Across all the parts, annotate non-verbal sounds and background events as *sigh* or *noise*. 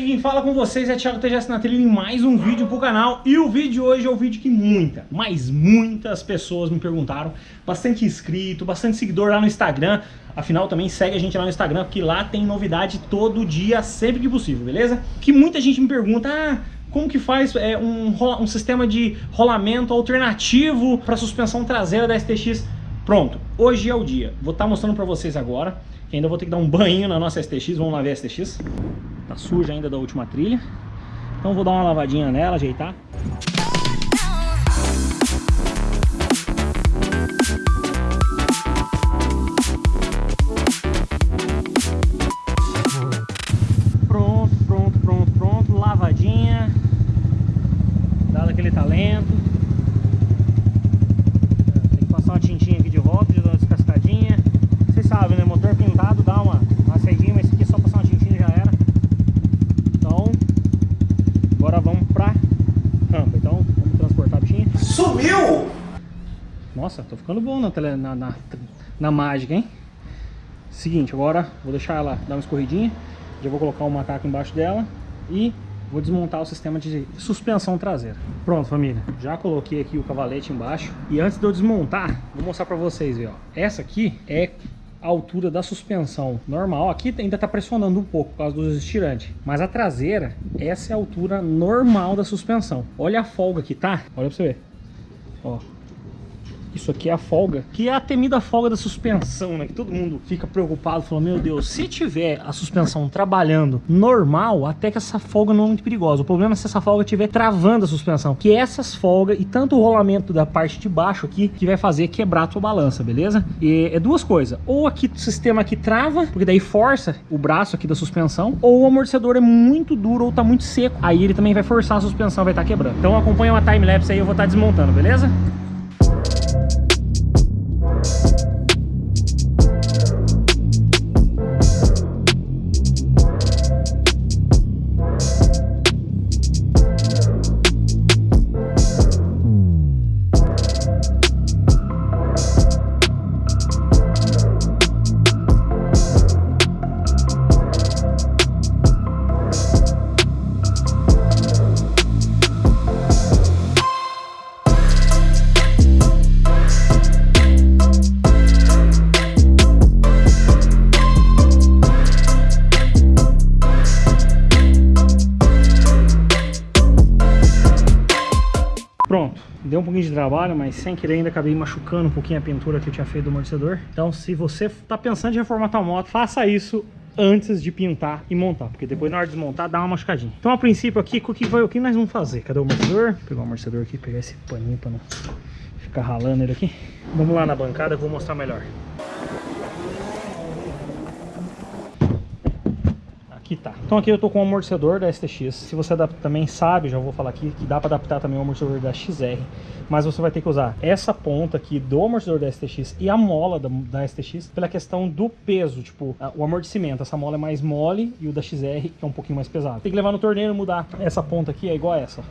Aqui quem fala com vocês é Thiago TGS na trilha em mais um vídeo pro canal E o vídeo de hoje é o vídeo que muita, mas muitas pessoas me perguntaram Bastante inscrito, bastante seguidor lá no Instagram Afinal também segue a gente lá no Instagram Porque lá tem novidade todo dia, sempre que possível, beleza? Que muita gente me pergunta, ah, como que faz é, um, um sistema de rolamento alternativo para suspensão traseira da STX Pronto, hoje é o dia. Vou estar tá mostrando para vocês agora. Que ainda vou ter que dar um banho na nossa STX. Vamos lá ver a STX. Tá suja ainda da última trilha. Então vou dar uma lavadinha nela, ajeitar. Ficando bom na, tele, na, na, na mágica, hein? Seguinte, agora vou deixar ela dar uma escorridinha. Já vou colocar o um macaco embaixo dela e vou desmontar o sistema de suspensão traseira. Pronto, família. Já coloquei aqui o cavalete embaixo. E antes de eu desmontar, vou mostrar pra vocês, ó. Essa aqui é a altura da suspensão normal. Aqui ainda está pressionando um pouco por causa dos estirantes. Mas a traseira, essa é a altura normal da suspensão. Olha a folga que tá. Olha pra você ver. Ó, isso aqui é a folga, que é a temida folga da suspensão, né? Que todo mundo fica preocupado, falando, meu Deus, se tiver a suspensão trabalhando normal, até que essa folga não é muito perigosa. O problema é se essa folga estiver travando a suspensão, que essas folgas e tanto o rolamento da parte de baixo aqui, que vai fazer quebrar a tua balança, beleza? E é duas coisas, ou aqui o sistema aqui trava, porque daí força o braço aqui da suspensão, ou o amortecedor é muito duro ou tá muito seco, aí ele também vai forçar a suspensão, vai estar tá quebrando. Então acompanha uma time-lapse aí, eu vou estar tá desmontando, beleza? Sem querer ainda acabei machucando um pouquinho a pintura que eu tinha feito do amortecedor. Então se você está pensando em reformatar a moto, faça isso antes de pintar e montar, porque depois na hora de desmontar dá uma machucadinha. Então a princípio aqui, o que, vai, o que nós vamos fazer? Cadê o amortecedor? Vou pegar o amortecedor aqui, pegar esse paninho para não ficar ralando ele aqui. Vamos lá na bancada, eu vou mostrar melhor. Tá. Então aqui eu tô com o amortecedor da STX. Se você também sabe, já vou falar aqui, que dá para adaptar também o amortecedor da XR. Mas você vai ter que usar essa ponta aqui do amortecedor da STX e a mola da, da STX pela questão do peso, tipo, o amortecimento. Essa mola é mais mole e o da XR é um pouquinho mais pesado. Tem que levar no torneiro mudar. Essa ponta aqui é igual a essa.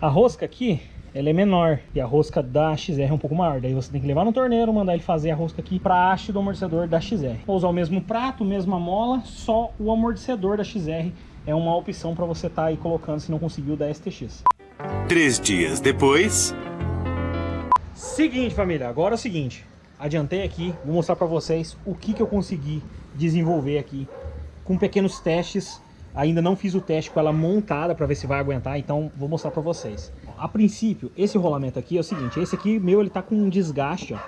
A rosca aqui ela é menor e a rosca da XR é um pouco maior. Daí você tem que levar no torneiro, mandar ele fazer a rosca aqui para a haste do amortecedor da XR. Vou usar o mesmo prato, mesma mola, só o amortecedor da XR é uma opção para você estar tá aí colocando se não conseguiu da STX. Três dias depois... Seguinte, família, agora é o seguinte. Adiantei aqui, vou mostrar para vocês o que, que eu consegui desenvolver aqui com pequenos testes Ainda não fiz o teste com ela montada para ver se vai aguentar, então vou mostrar para vocês. A princípio, esse rolamento aqui é o seguinte, esse aqui meu ele tá com um desgaste, ó.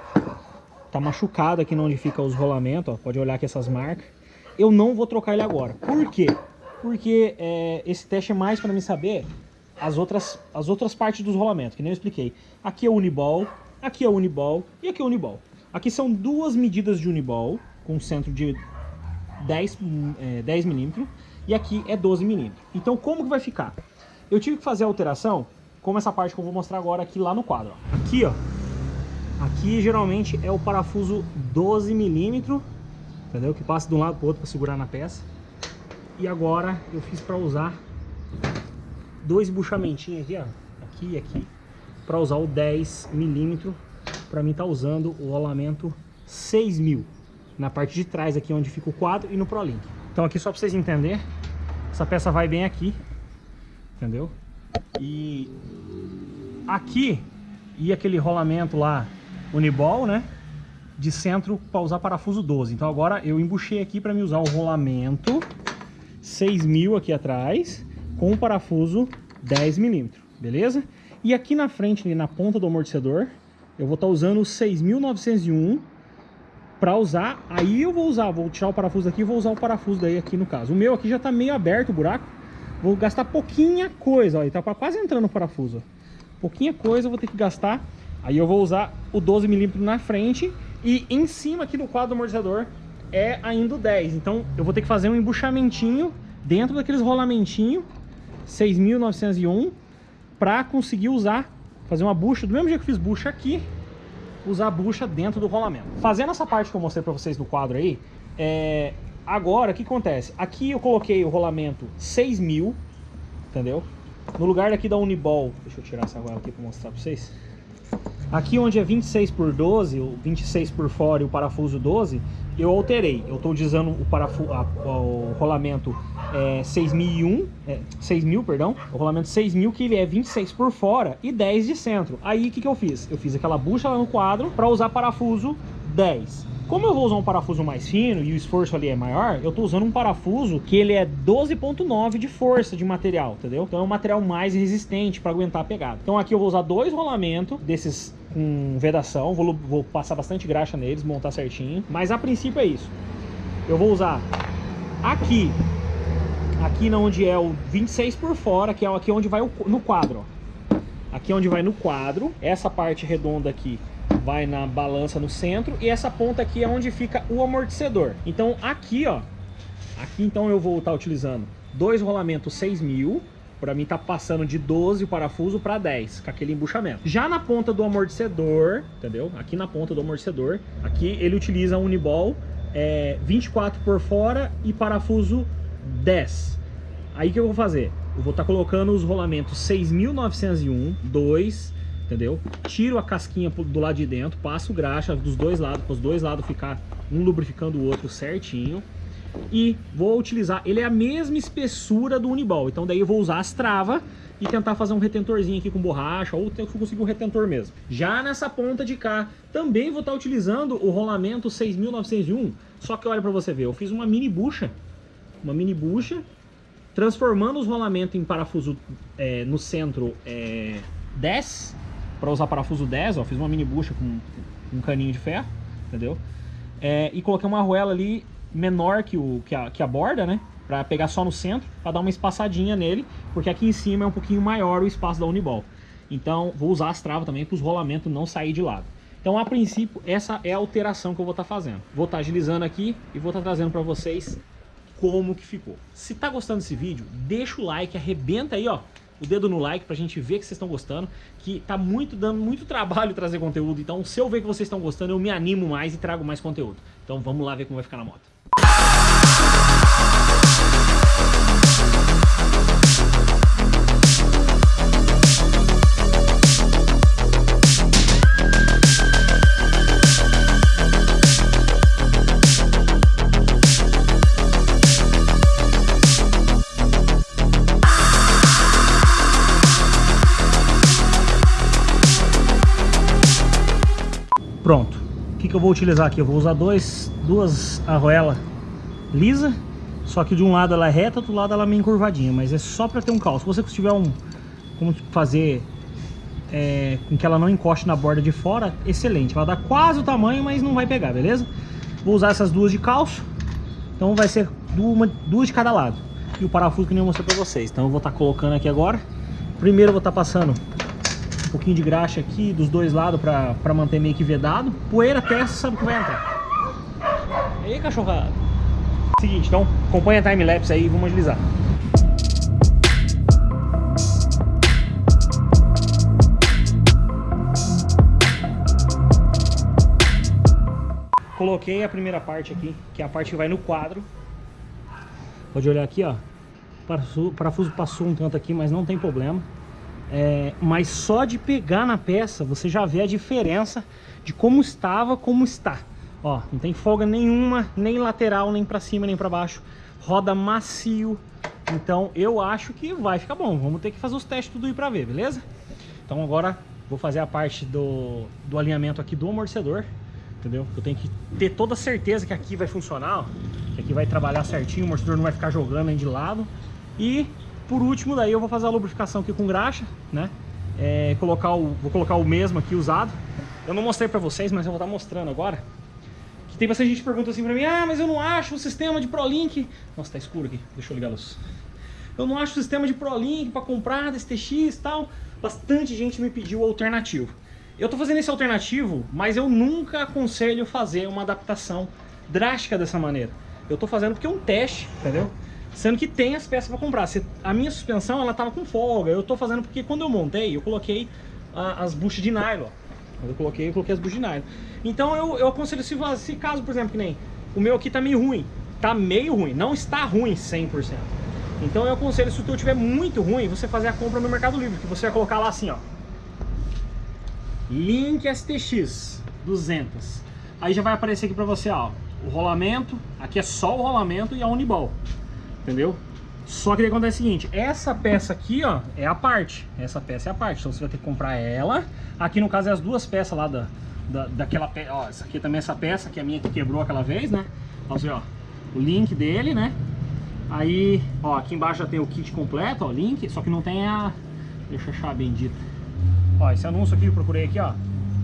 Tá machucado aqui onde fica os rolamentos, ó. Pode olhar aqui essas marcas. Eu não vou trocar ele agora. Por quê? Porque é, esse teste é mais para mim saber as outras, as outras partes dos rolamentos, que nem eu expliquei. Aqui é Uniball, aqui é Uniball e aqui é Uniball. Aqui são duas medidas de Uniball, com centro de 10, é, 10 milímetros e aqui é 12 milímetros. Então como que vai ficar? Eu tive que fazer a alteração como essa parte que eu vou mostrar agora aqui lá no quadro. Aqui, ó, aqui geralmente é o parafuso 12 milímetros, entendeu? Que passa de um lado para o outro para segurar na peça. E agora eu fiz para usar dois buchamentinhos aqui, ó, aqui e aqui, para usar o 10 milímetros, para mim tá usando o rolamento 6000 na parte de trás aqui onde fica o quadro e no ProLink. Então aqui só para vocês entenderem, essa peça vai bem aqui, entendeu? E aqui e aquele rolamento lá Uniball, né? De centro para usar parafuso 12. Então agora eu embuchei aqui para me usar o rolamento 6000 aqui atrás com o parafuso 10 milímetros, beleza? E aqui na frente, na ponta do amortecedor, eu vou estar tá usando o 6901 para usar, aí eu vou usar, vou tirar o parafuso daqui e vou usar o parafuso daí aqui no caso. O meu aqui já está meio aberto o buraco, vou gastar pouquinha coisa, ó, ele tá quase entrando o parafuso. Pouquinha coisa eu vou ter que gastar, aí eu vou usar o 12mm na frente e em cima aqui do quadro do amortecedor é ainda o 10. Então eu vou ter que fazer um embuchamentinho dentro daqueles rolamentinhos 6.901 para conseguir usar, fazer uma bucha, do mesmo jeito que eu fiz bucha aqui, usar a bucha dentro do rolamento. Fazendo essa parte que eu mostrei para vocês do quadro aí, é... agora o que acontece? Aqui eu coloquei o rolamento 6000, entendeu? No lugar daqui da Uniball, deixa eu tirar essa argola aqui para mostrar para vocês. Aqui onde é 26 por 12, o 26 por fora e o parafuso 12, eu alterei. Eu estou utilizando o, parafuso, o rolamento é, 6001, é, 6000, perdão, o rolamento 6000 que ele é 26 por fora e 10 de centro. Aí o que, que eu fiz? Eu fiz aquela bucha lá no quadro para usar parafuso 10. Como eu vou usar um parafuso mais fino e o esforço ali é maior, eu estou usando um parafuso que ele é 12.9 de força de material, entendeu? Então é um material mais resistente para aguentar a pegada. Então aqui eu vou usar dois rolamentos desses com vedação, vou, vou passar bastante graxa neles, montar certinho. Mas a princípio é isso. Eu vou usar aqui, aqui onde é o 26 por fora, que é aqui onde vai o, no quadro, ó. Aqui onde vai no quadro, essa parte redonda aqui vai na balança no centro e essa ponta aqui é onde fica o amortecedor. Então aqui, ó, aqui então eu vou estar tá utilizando dois rolamentos 6000, para mim tá passando de 12 o parafuso para 10, com aquele embuchamento. Já na ponta do amortecedor, entendeu? Aqui na ponta do amortecedor, aqui ele utiliza um Uniball é, 24 por fora e parafuso 10. Aí que eu vou fazer? Eu vou estar tá colocando os rolamentos 6.901, 2, entendeu? Tiro a casquinha do lado de dentro, passo graxa dos dois lados, para os dois lados ficar um lubrificando o outro certinho. E vou utilizar, ele é a mesma espessura do Uniball, então daí eu vou usar as travas e tentar fazer um retentorzinho aqui com borracha, ou conseguir um retentor mesmo. Já nessa ponta de cá, também vou estar utilizando o rolamento 6901, só que olha para você ver, eu fiz uma mini bucha, uma mini bucha, transformando os rolamentos em parafuso é, no centro é, 10, para usar parafuso 10, ó, fiz uma mini bucha com um caninho de ferro, entendeu? É, e coloquei uma arruela ali menor que, o, que, a, que a borda, né? Para pegar só no centro, para dar uma espaçadinha nele, porque aqui em cima é um pouquinho maior o espaço da Uniball. Então, vou usar as travas também para os rolamentos não sair de lado. Então, a princípio, essa é a alteração que eu vou estar tá fazendo. Vou estar tá agilizando aqui e vou estar tá trazendo para vocês como que ficou. Se tá gostando desse vídeo, deixa o like, arrebenta aí, ó, o dedo no like pra gente ver que vocês estão gostando, que tá muito dando muito trabalho trazer conteúdo, então se eu ver que vocês estão gostando, eu me animo mais e trago mais conteúdo. Então vamos lá ver como vai ficar na moto. Pronto. O que, que eu vou utilizar aqui? Eu vou usar dois, duas arruelas lisa, só que de um lado ela é reta, do outro lado ela é meio encurvadinha, mas é só para ter um cal. Se você tiver um, como fazer é, com que ela não encoste na borda de fora, excelente. Vai dar quase o tamanho, mas não vai pegar, beleza? Vou usar essas duas de calço, então vai ser duas, duas de cada lado. E o parafuso que nem eu mostrei para vocês. Então eu vou estar tá colocando aqui agora. Primeiro eu vou estar tá passando pouquinho de graxa aqui dos dois lados para manter meio que vedado. Poeira, peça, sabe que vai entrar. E aí, cachorrada? Seguinte, então acompanha a timelapse aí e vamos agilizar. Coloquei a primeira parte aqui, que é a parte que vai no quadro. Pode olhar aqui, ó. O parafuso passou um tanto aqui, mas não tem problema. É, mas só de pegar na peça, você já vê a diferença de como estava, como está. Ó, não tem folga nenhuma, nem lateral, nem para cima, nem para baixo. Roda macio. Então eu acho que vai ficar bom. Vamos ter que fazer os testes tudo aí para ver, beleza? Então agora vou fazer a parte do, do alinhamento aqui do amortecedor. Entendeu? Eu tenho que ter toda a certeza que aqui vai funcionar, ó. Que aqui vai trabalhar certinho, o amortecedor não vai ficar jogando nem de lado. E por último, daí eu vou fazer a lubrificação aqui com graxa, né? É, colocar o, vou colocar o mesmo aqui usado. Eu não mostrei pra vocês, mas eu vou estar mostrando agora. Que tem bastante gente que pergunta assim pra mim, ah, mas eu não acho o sistema de ProLink. Nossa, tá escuro aqui, deixa eu ligar a luz. Eu não acho o sistema de ProLink pra comprar desse TX e tal. Bastante gente me pediu alternativo. Eu tô fazendo esse alternativo, mas eu nunca aconselho fazer uma adaptação drástica dessa maneira. Eu tô fazendo porque é um teste, entendeu? Sendo que tem as peças para comprar. A minha suspensão, ela tava com folga. Eu tô fazendo porque quando eu montei, eu coloquei as buchas de nylon. Quando eu coloquei, eu coloquei as buchas de nylon. Então eu, eu aconselho, se, se caso, por exemplo, que nem o meu aqui tá meio ruim. Tá meio ruim, não está ruim 100%. Então eu aconselho, se o teu tiver muito ruim, você fazer a compra no Mercado Livre. Que você vai colocar lá assim, ó. Link STX 200. Aí já vai aparecer aqui pra você, ó. O rolamento, aqui é só o rolamento e a Uniball entendeu? Só que o que acontece é o seguinte, essa peça aqui, ó, é a parte. Essa peça é a parte, então você vai ter que comprar ela. Aqui no caso é as duas peças lá da, da, daquela peça, ó, essa aqui também é essa peça, que é a minha que quebrou aquela vez, né? Então você, ó, o link dele, né? Aí, ó, aqui embaixo já tem o kit completo, ó, link, só que não tem a... Deixa eu achar bendito. Ó, esse anúncio aqui eu procurei aqui, ó.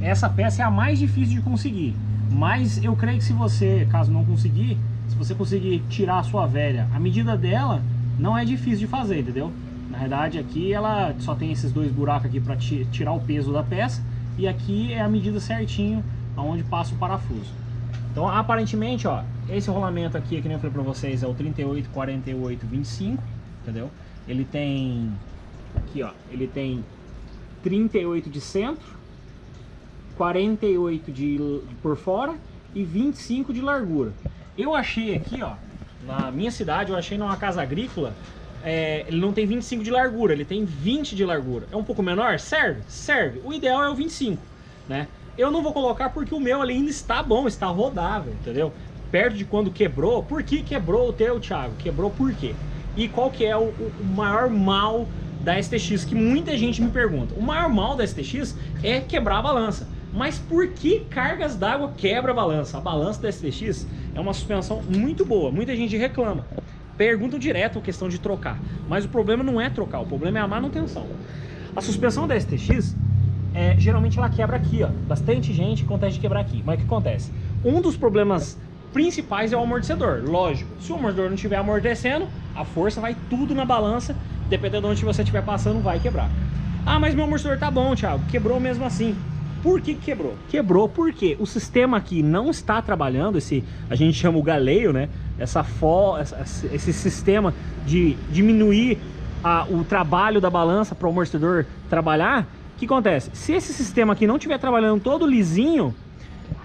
Essa peça é a mais difícil de conseguir. Mas eu creio que se você, caso não conseguir, se você conseguir tirar a sua velha, a medida dela não é difícil de fazer, entendeu? Na verdade aqui ela só tem esses dois buracos aqui para tirar o peso da peça e aqui é a medida certinho aonde passa o parafuso. Então aparentemente, ó, esse rolamento aqui, que nem eu falei para vocês, é o 38, 48, 25, entendeu? Ele tem, aqui ó, ele tem 38 de centro, 48 de, por fora e 25 de largura. Eu achei aqui, ó, na minha cidade, eu achei numa casa agrícola, é, ele não tem 25 de largura, ele tem 20 de largura. É um pouco menor? Serve? Serve. O ideal é o 25, né? Eu não vou colocar porque o meu ainda está bom, está rodável, entendeu? Perto de quando quebrou. Por que quebrou o teu, Thiago? Quebrou por quê? E qual que é o, o maior mal da STX? Que muita gente me pergunta. O maior mal da STX é quebrar a balança. Mas por que cargas d'água quebra a balança? A balança da STX é uma suspensão muito boa, muita gente reclama. Perguntam direto a questão de trocar, mas o problema não é trocar, o problema é a manutenção. A suspensão da STX, é, geralmente ela quebra aqui, ó. Bastante gente acontece de quebrar aqui. Mas o que acontece? Um dos problemas principais é o amortecedor, lógico. Se o amortecedor não estiver amortecendo, a força vai tudo na balança, dependendo de onde você estiver passando, vai quebrar. Ah, mas meu amortecedor tá bom, Thiago, quebrou mesmo assim. Por que quebrou? Quebrou porque o sistema aqui não está trabalhando, esse a gente chama o galeio, né? Essa fo, esse sistema de diminuir a, o trabalho da balança para o amortecedor trabalhar. O que acontece? Se esse sistema aqui não estiver trabalhando todo lisinho,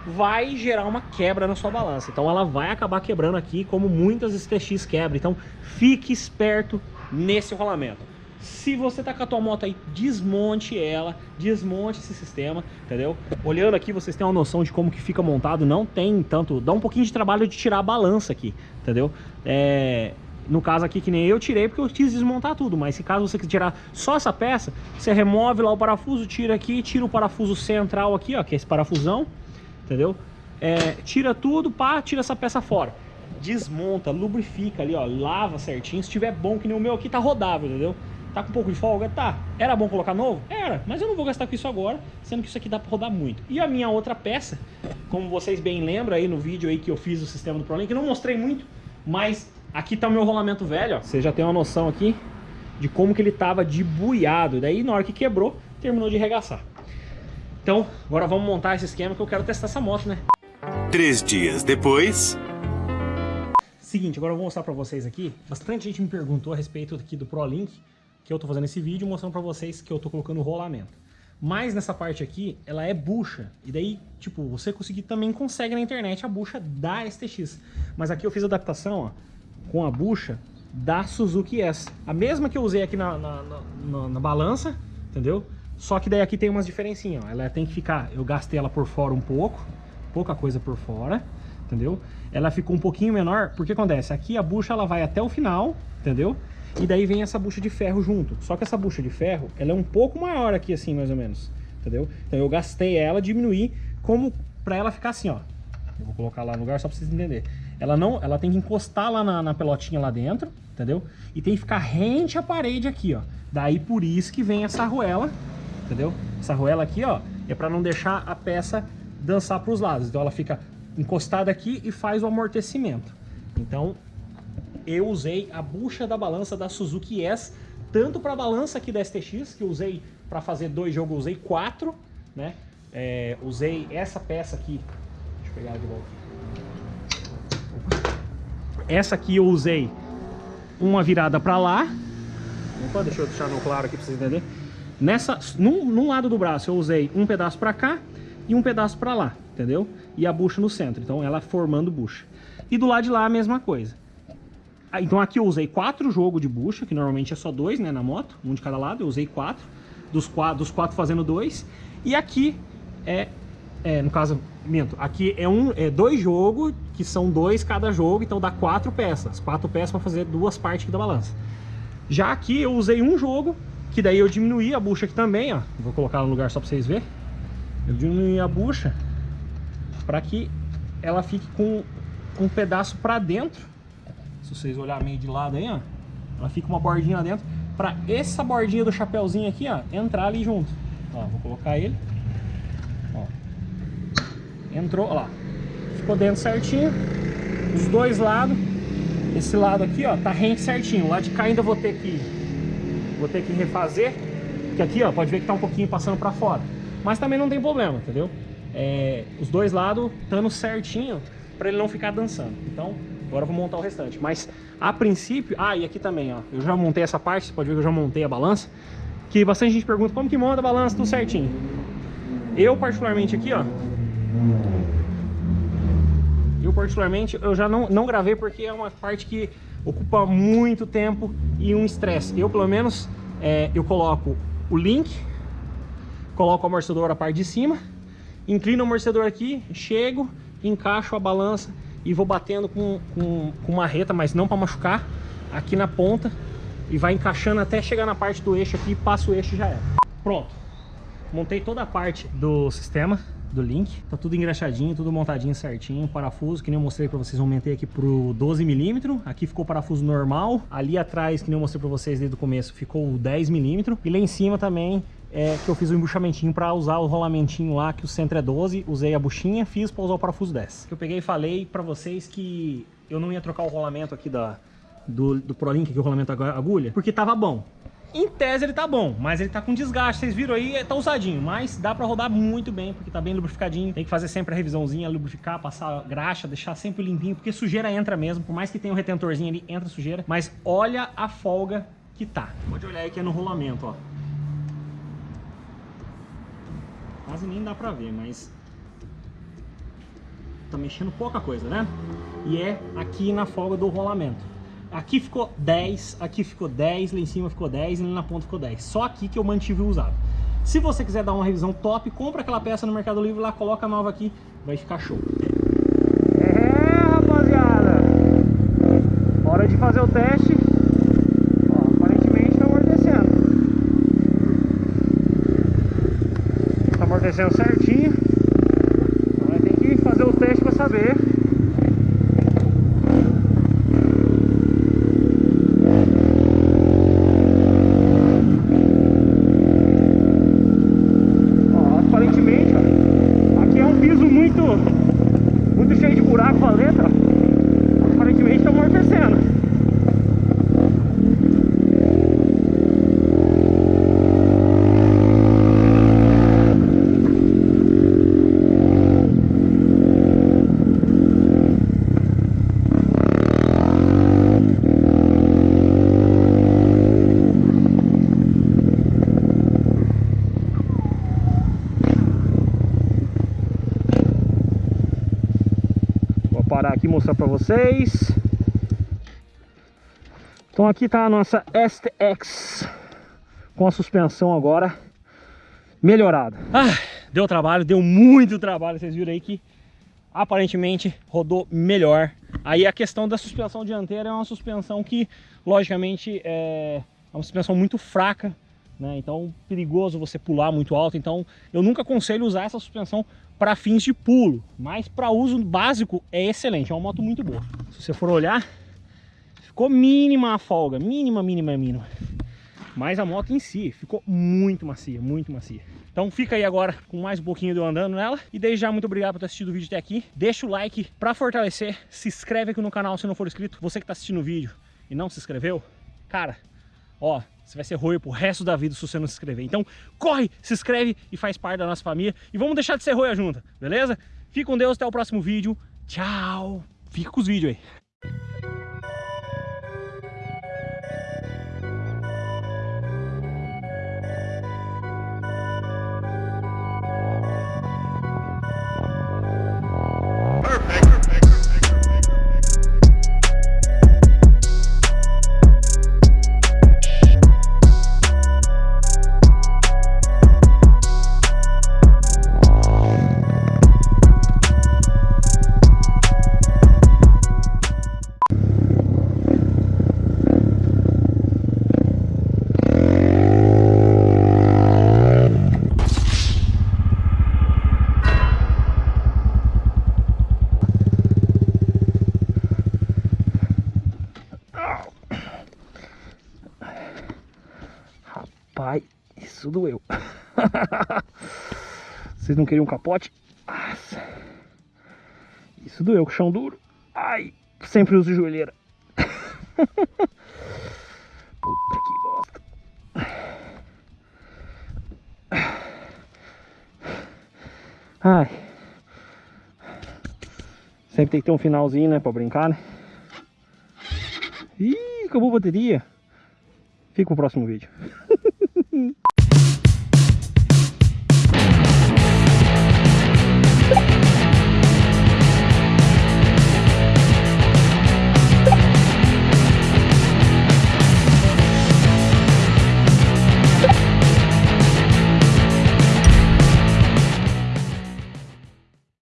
vai gerar uma quebra na sua balança. Então ela vai acabar quebrando aqui, como muitas STX quebram. Então fique esperto nesse rolamento. Se você tá com a tua moto aí, desmonte ela, desmonte esse sistema, entendeu? Olhando aqui, vocês têm uma noção de como que fica montado, não tem tanto... Dá um pouquinho de trabalho de tirar a balança aqui, entendeu? É, no caso aqui, que nem eu tirei, porque eu quis desmontar tudo. Mas se caso você quiser tirar só essa peça, você remove lá o parafuso, tira aqui, tira o parafuso central aqui, ó, que é esse parafusão, entendeu? É, tira tudo, pá, tira essa peça fora. Desmonta, lubrifica ali, ó, lava certinho. Se tiver bom, que nem o meu aqui, tá rodável, entendeu? Tá com um pouco de folga? Tá. Era bom colocar novo? Era, mas eu não vou gastar com isso agora, sendo que isso aqui dá pra rodar muito. E a minha outra peça, como vocês bem lembram aí no vídeo aí que eu fiz o sistema do ProLink, eu não mostrei muito, mas aqui tá o meu rolamento velho, ó. Você já tem uma noção aqui de como que ele tava de buiado. Daí na hora que quebrou, terminou de arregaçar. Então, agora vamos montar esse esquema que eu quero testar essa moto, né? Três dias depois... Seguinte, agora eu vou mostrar pra vocês aqui. Bastante gente me perguntou a respeito aqui do ProLink que eu tô fazendo esse vídeo mostrando para vocês que eu tô colocando o rolamento. Mas nessa parte aqui, ela é bucha. E daí, tipo, você conseguir também consegue na internet a bucha da STX. Mas aqui eu fiz adaptação, ó, com a bucha da Suzuki S. A mesma que eu usei aqui na, na, na, na balança, entendeu? Só que daí aqui tem umas diferencinhas, ó. Ela tem que ficar... Eu gastei ela por fora um pouco, pouca coisa por fora, entendeu? Ela ficou um pouquinho menor, porque acontece? Aqui a bucha ela vai até o final, entendeu? E daí vem essa bucha de ferro junto. Só que essa bucha de ferro, ela é um pouco maior aqui assim, mais ou menos. Entendeu? Então eu gastei ela, diminuí como pra ela ficar assim, ó. Eu vou colocar lá no lugar só pra vocês entenderem. Ela não, ela tem que encostar lá na, na pelotinha lá dentro, entendeu? E tem que ficar rente à parede aqui, ó. Daí por isso que vem essa arruela, entendeu? Essa arruela aqui, ó, é pra não deixar a peça dançar pros lados. Então ela fica encostada aqui e faz o amortecimento. Então eu usei a bucha da balança da Suzuki S, tanto para a balança aqui da STX, que usei para fazer dois jogos, usei quatro, né? É, usei essa peça aqui, deixa eu pegar de volta. Essa aqui eu usei uma virada para lá, Opa, deixa eu deixar no claro aqui para vocês entenderem. Nessa, num, num lado do braço eu usei um pedaço para cá e um pedaço para lá, entendeu? E a bucha no centro, então ela formando bucha. E do lado de lá a mesma coisa. Ah, então aqui eu usei quatro jogos de bucha, que normalmente é só dois, né, na moto, um de cada lado, eu usei quatro, dos quatro, dos quatro fazendo dois, e aqui é, é no caso, minto, aqui é, um, é dois jogos, que são dois cada jogo, então dá quatro peças, quatro peças para fazer duas partes da balança. Já aqui eu usei um jogo, que daí eu diminuí a bucha aqui também, ó, vou colocar no lugar só para vocês verem, eu diminuí a bucha para que ela fique com um pedaço para dentro se vocês olharem meio de lado aí, ó, ela fica uma bordinha lá dentro, para essa bordinha do chapéuzinho aqui, ó, entrar ali junto. Ó, vou colocar ele. Ó. Entrou, ó lá. Ficou dentro certinho. Os dois lados. Esse lado aqui, ó, tá rente certinho. Lá de cá ainda vou ter que vou ter que refazer, que aqui, ó, pode ver que tá um pouquinho passando para fora. Mas também não tem problema, entendeu? É, os dois lados estando certinho para ele não ficar dançando. Então, Agora eu vou montar o restante. Mas a princípio... Ah, e aqui também, ó. Eu já montei essa parte, você pode ver que eu já montei a balança. Que bastante gente pergunta como que monta a balança tudo certinho. Eu particularmente aqui, ó. Eu particularmente, eu já não, não gravei porque é uma parte que ocupa muito tempo e um estresse. Eu, pelo menos, é, eu coloco o link, coloco o amortecedor na parte de cima, inclino o amortecedor aqui, chego, encaixo a balança e vou batendo com, com, com uma reta, mas não para machucar, aqui na ponta e vai encaixando até chegar na parte do eixo aqui, passa o eixo e já é. Pronto. Montei toda a parte do sistema, do link. Tá tudo engraxadinho, tudo montadinho certinho. Parafuso, que nem eu mostrei pra vocês, aumentei aqui pro 12mm. Aqui ficou parafuso normal. Ali atrás, que nem eu mostrei pra vocês desde o começo, ficou 10mm. E lá em cima também é que eu fiz o um embuchamentinho para usar o rolamentinho lá, que o centro é 12, usei a buchinha, fiz para usar o parafuso 10. Eu peguei e falei para vocês que eu não ia trocar o rolamento aqui da, do, do ProLink, que é o rolamento agulha, porque tava bom. Em tese ele tá bom, mas ele tá com desgaste, vocês viram aí, tá usadinho, mas dá pra rodar muito bem, porque tá bem lubrificadinho. Tem que fazer sempre a revisãozinha, lubrificar, passar graxa, deixar sempre limpinho, porque sujeira entra mesmo, por mais que tenha um retentorzinho ali, entra sujeira. Mas olha a folga que tá. Pode olhar aí que é no rolamento, ó. Quase nem dá pra ver, mas... Tá mexendo pouca coisa, né? E é aqui na folga do rolamento. Aqui ficou 10, aqui ficou 10, lá em cima ficou 10 e lá na ponta ficou 10. Só aqui que eu mantive o usado. Se você quiser dar uma revisão top, compra aquela peça no Mercado Livre lá, coloca nova aqui, vai ficar show. É, rapaziada. Hora de fazer o teste. Amortecendo certinho. Vai ter que fazer o teste para saber. Ó, aparentemente, ó, aqui é um piso muito, muito cheio de buraco valendo, ó. Aparentemente está amortecendo. parar aqui mostrar pra vocês. Então aqui tá a nossa STX com a suspensão agora melhorada. Ah, deu trabalho, deu muito trabalho. Vocês viram aí que aparentemente rodou melhor. Aí a questão da suspensão dianteira é uma suspensão que, logicamente, é uma suspensão muito fraca né? Então, perigoso você pular muito alto. Então, eu nunca aconselho usar essa suspensão para fins de pulo, mas para uso básico é excelente, é uma moto muito boa. Se você for olhar, ficou mínima a folga, mínima, mínima, mínima. Mas a moto em si ficou muito macia, muito macia. Então fica aí agora com mais um pouquinho de eu andando nela. E desde já, muito obrigado por ter assistido o vídeo até aqui. Deixa o like para fortalecer. Se inscreve aqui no canal se não for inscrito. Você que está assistindo o vídeo e não se inscreveu, cara, ó, você vai ser roio pro resto da vida se você não se inscrever. Então, corre, se inscreve e faz parte da nossa família. E vamos deixar de ser roia junta, beleza? Fique com Deus, até o próximo vídeo. Tchau! Fica com os vídeos aí. Vocês não queriam um capote? Nossa. Isso doeu, chão duro. Ai, sempre uso joelheira. *laughs* Puta que bosta. Ai. Sempre tem que ter um finalzinho, né, pra brincar, né? Ih, acabou a bateria. Fica pro próximo vídeo.